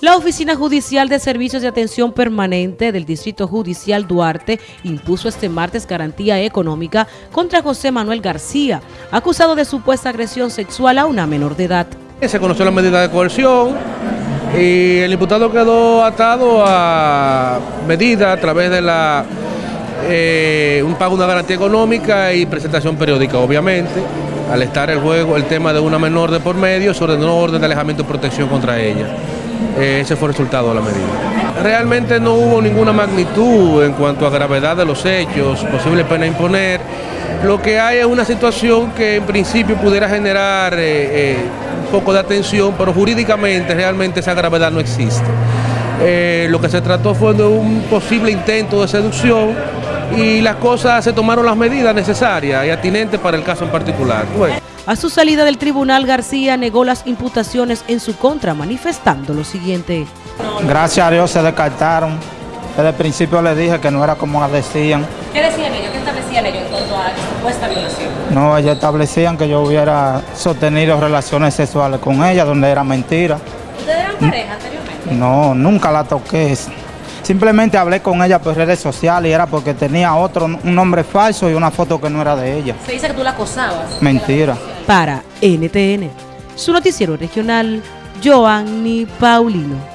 La Oficina Judicial de Servicios de Atención Permanente del Distrito Judicial Duarte impuso este martes garantía económica contra José Manuel García, acusado de supuesta agresión sexual a una menor de edad. Se conoció la medida de coerción y el imputado quedó atado a medida a través de la eh, un pago de una garantía económica y presentación periódica, obviamente. Al estar el juego, el tema de una menor de por medio, se ordenó orden de alejamiento y protección contra ella. Eh, ese fue el resultado de la medida. Realmente no hubo ninguna magnitud en cuanto a gravedad de los hechos, posible pena imponer. Lo que hay es una situación que en principio pudiera generar eh, un poco de atención, pero jurídicamente realmente esa gravedad no existe. lo que se trató fue de un posible intento de seducción y las cosas se tomaron las medidas necesarias y atinentes para el caso en particular. A su salida del tribunal, García negó las imputaciones en su contra, manifestando lo siguiente. Gracias a Dios se descartaron. Desde el principio les dije que no era como decían. ¿Qué decían ellos? ¿Qué establecían ellos en cuanto a supuesta violación? No, ellos establecían que yo hubiera sostenido relaciones sexuales con ella, donde era mentira. ¿Ustedes eran pareja anteriormente? No, nunca la toqué. Simplemente hablé con ella por redes sociales y era porque tenía otro, un nombre falso y una foto que no era de ella. Se dice que tú la acosabas. Mentira. Para NTN, su noticiero regional, Joanny Paulino.